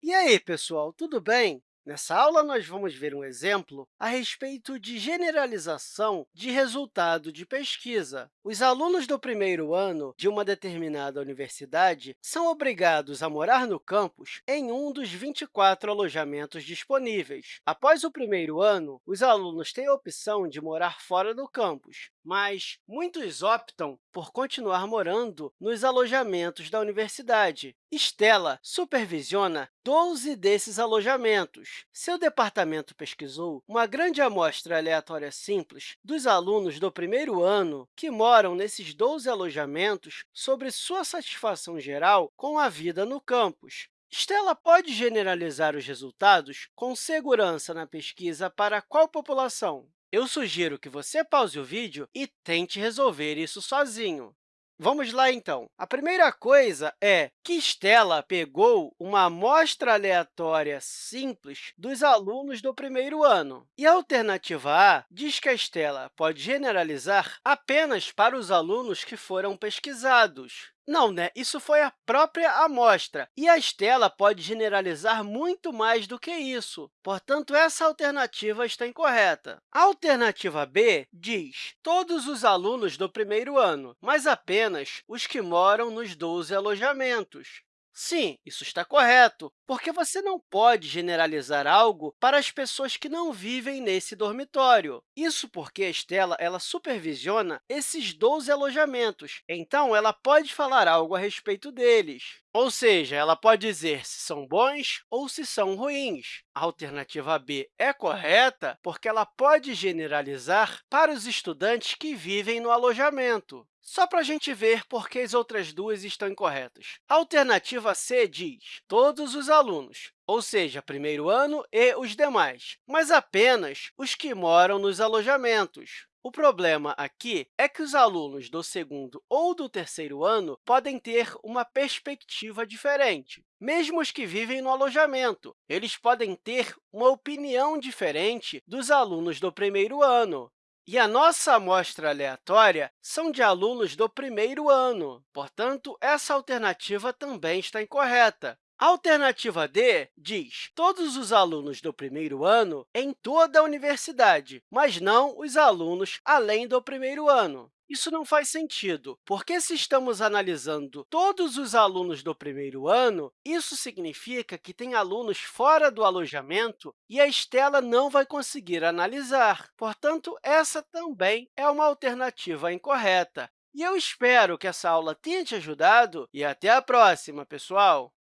E aí, pessoal, tudo bem? Nessa aula, nós vamos ver um exemplo a respeito de generalização de resultado de pesquisa. Os alunos do primeiro ano de uma determinada universidade são obrigados a morar no campus em um dos 24 alojamentos disponíveis. Após o primeiro ano, os alunos têm a opção de morar fora do campus, mas muitos optam por continuar morando nos alojamentos da universidade. Stella supervisiona 12 desses alojamentos. Seu departamento pesquisou uma grande amostra aleatória simples dos alunos do primeiro ano que moram nesses 12 alojamentos sobre sua satisfação geral com a vida no campus. Stella pode generalizar os resultados com segurança na pesquisa para qual população? Eu sugiro que você pause o vídeo e tente resolver isso sozinho. Vamos lá, então. A primeira coisa é que Stella pegou uma amostra aleatória simples dos alunos do primeiro ano. E a alternativa A diz que a Stella pode generalizar apenas para os alunos que foram pesquisados. Não, né? Isso foi a própria amostra, e a Stella pode generalizar muito mais do que isso. Portanto, essa alternativa está incorreta. A alternativa B diz todos os alunos do primeiro ano, mas apenas os que moram nos 12 alojamentos. Sim, isso está correto, porque você não pode generalizar algo para as pessoas que não vivem nesse dormitório. Isso porque a Estela ela supervisiona esses 12 alojamentos, então ela pode falar algo a respeito deles. Ou seja, ela pode dizer se são bons ou se são ruins. A alternativa B é correta porque ela pode generalizar para os estudantes que vivem no alojamento. Só para a gente ver por que as outras duas estão incorretas. A alternativa C diz todos os alunos, ou seja, primeiro ano e os demais, mas apenas os que moram nos alojamentos. O problema aqui é que os alunos do segundo ou do terceiro ano podem ter uma perspectiva diferente, mesmo os que vivem no alojamento. Eles podem ter uma opinião diferente dos alunos do primeiro ano. E a nossa amostra aleatória são de alunos do primeiro ano. Portanto, essa alternativa também está incorreta. A alternativa D diz todos os alunos do primeiro ano em toda a universidade, mas não os alunos além do primeiro ano. Isso não faz sentido, porque se estamos analisando todos os alunos do primeiro ano, isso significa que tem alunos fora do alojamento e a Estela não vai conseguir analisar. Portanto, essa também é uma alternativa incorreta. E eu espero que essa aula tenha te ajudado e até a próxima, pessoal!